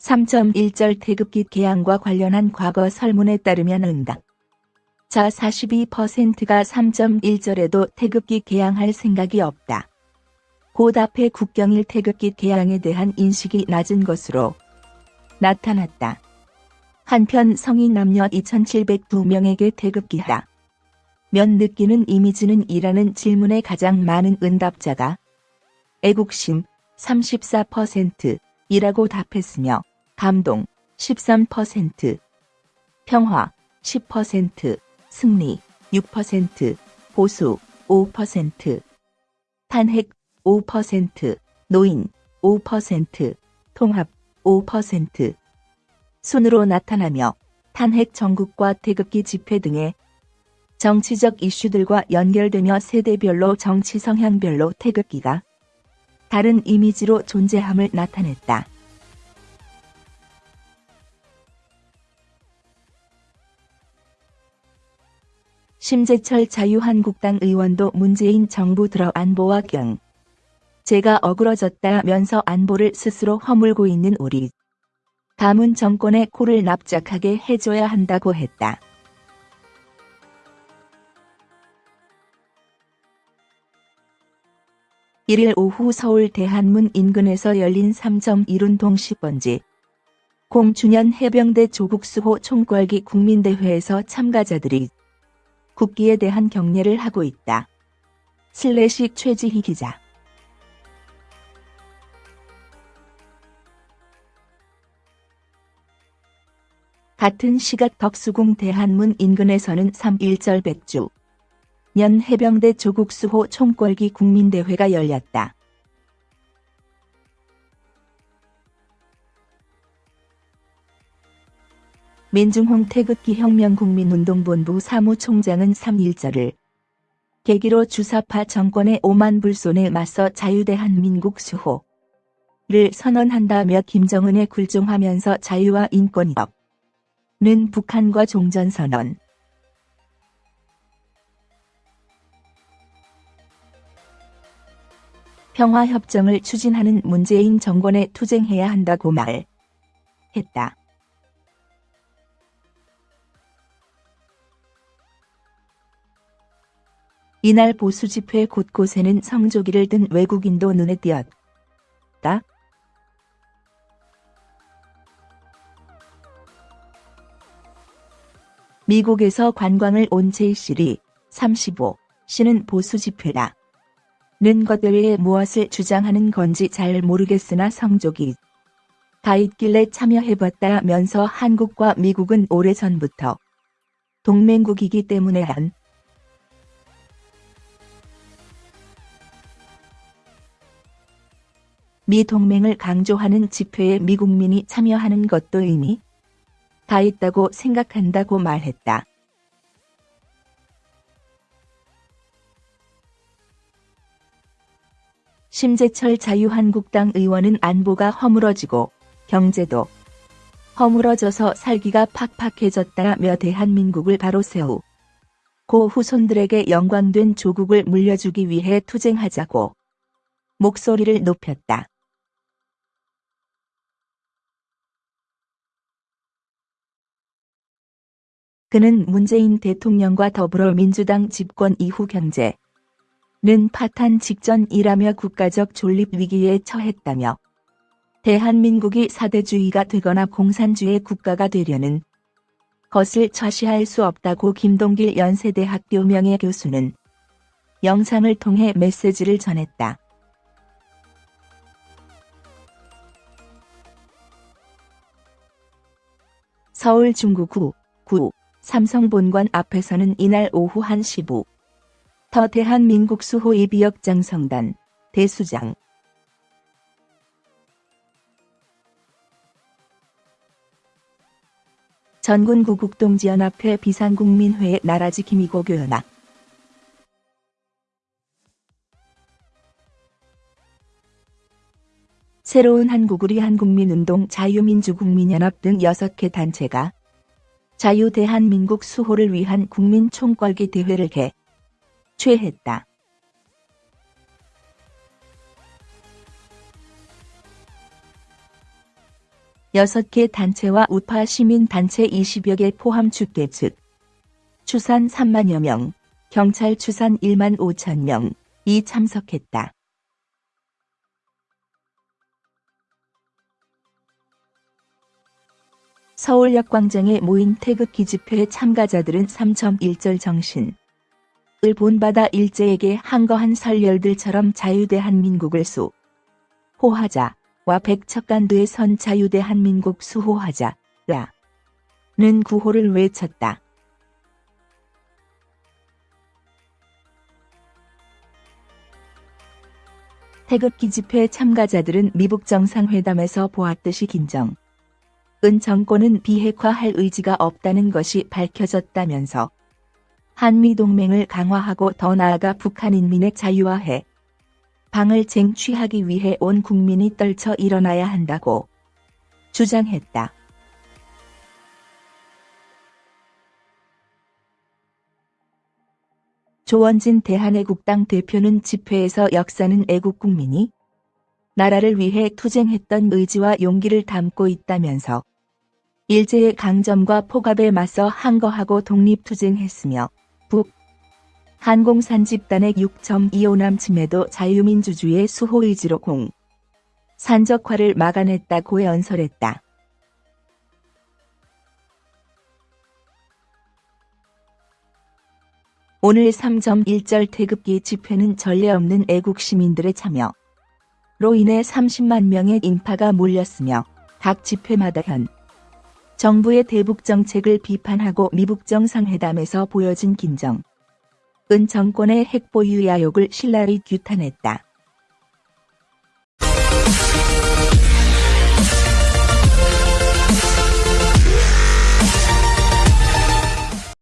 3.1절 태극기 개항과 관련한 과거 설문에 따르면 응답. 자 42%가 3.1절에도 태극기 개항할 생각이 없다. 곧 앞에 국경일 태극기 개항에 대한 인식이 낮은 것으로 나타났다. 한편 성인 남녀 2,702명에게 태극기하라. 면 느끼는 이미지는 이라는 질문에 가장 많은 응답자가 애국심 34% 이라고 답했으며 감동 13%, 평화 10%, 승리 6%, 보수 5%, 탄핵 5%, 노인 5%, 통합 5%, 순으로 나타나며 탄핵 전국과 태극기 집회 등의 정치적 이슈들과 연결되며 세대별로 정치 성향별로 태극기가 다른 이미지로 존재함을 나타냈다. 심재철 자유한국당 의원도 문재인 정부 들어 안보와 경 제가 어그러졌다면서 안보를 스스로 허물고 있는 우리 가문 정권의 코를 납작하게 해줘야 한다고 했다. 일일 오후 서울 대한문 인근에서 열린 3.1운동 100주년 해병대 조국수호 총궐기 국민대회에서 참가자들이 국기에 대한 경례를 하고 있다. 슬래시 최지희 기자 같은 시각 덕수궁 대한문 인근에서는 3.1절 백주 년 해병대 조국수호 총궐기 국민대회가 열렸다. 민중홍 태극기 혁명 국민운동본부 사무총장은 3.1절을 계기로 주사파 정권의 오만 불손에 맞서 자유대한민국 수호를 선언한다며 김정은에 굴종하면서 자유와 인권이업 는 북한과 종전선언 평화협정을 추진하는 문재인 정권에 투쟁해야 한다고 말했다. 이날 보수 집회 곳곳에는 성조기를 든 외국인도 눈에 띄었다. 미국에서 관광을 온 제이실이 35 씨는 보수 집회라. 는 것들에 무엇을 주장하는 건지 잘 모르겠으나 성조기 가 있길래 참여해봤다면서 한국과 미국은 오래전부터 동맹국이기 때문에 한 미 동맹을 강조하는 집회에 미국민이 참여하는 것도 의미 가 있다고 생각한다고 말했다. 심재철 자유한국당 의원은 안보가 허물어지고 경제도 허물어져서 살기가 팍팍해졌다며 대한민국을 바로 세우 고 후손들에게 영광된 조국을 물려주기 위해 투쟁하자고 목소리를 높였다. 그는 문재인 대통령과 더불어 민주당 집권 이후 경제는 파탄 직전이라며 국가적 존립 위기에 처했다며 대한민국이 사대주의가 되거나 공산주의 국가가 되려는 것을 좌시할 수 없다고 김동길 연세대학교 명예교수는 영상을 통해 메시지를 전했다. 서울 중구구 9 삼성 본관 앞에서는 이날 오후 1시 부. 더 대한민국 수호 이비역 장 성단 대수장. 전군 구국동지연합회 비상국민회 나라지 김이고 교연학 새로운 한국우리 한국민운동 자유민주국민연합 등 6개 단체가 자유 대한민국 수호를 위한 국민 총궐기 대회를 개최했다. 6개 단체와 우파 시민단체 20여 개 포함 주계 측 추산 3만여 명, 경찰 추산 1만 5천 명이 참석했다. 서울역 광장에 모인 태극기 집회 참가자들은 3.1절 정신. 을 본받아 일제에게 항거한 설열들처럼 자유대한민국을 수. 호하자 와 백척간두의 선 자유대한민국 수호하자. 라. 는 구호를 외쳤다. 태극기 집회 참가자들은 미북 정상회담에서 보았듯이 김정 은 정권은 비핵화할 의지가 없다는 것이 밝혀졌다면서 한미동맹을 강화하고 더 나아가 북한 인민의 자유화해 방을 쟁취하기 위해 온 국민이 떨쳐 일어나야 한다고 주장했다. 조원진 대한애국당 대표는 집회에서 역사는 애국 국민이 나라를 위해 투쟁했던 의지와 용기를 담고 있다면서 일제의 강점과 포갑에 맞서 항거하고 독립투쟁했으며 북 한공산 집단의 6.25남 침에도 자유민주주의의 수호 의지로 공 산적화를 막아냈다고 연설했다. 오늘 3.1절 태극기 집회는 전례 없는 애국 시민들의 참여로 인해 30만 명의 인파가 몰렸으며 각 집회마다 현 정부의 대북 정책을 비판하고 미북 정상회담에서 보여진 김정 은 정권의 핵보유 야욕을 신랄히 규탄했다.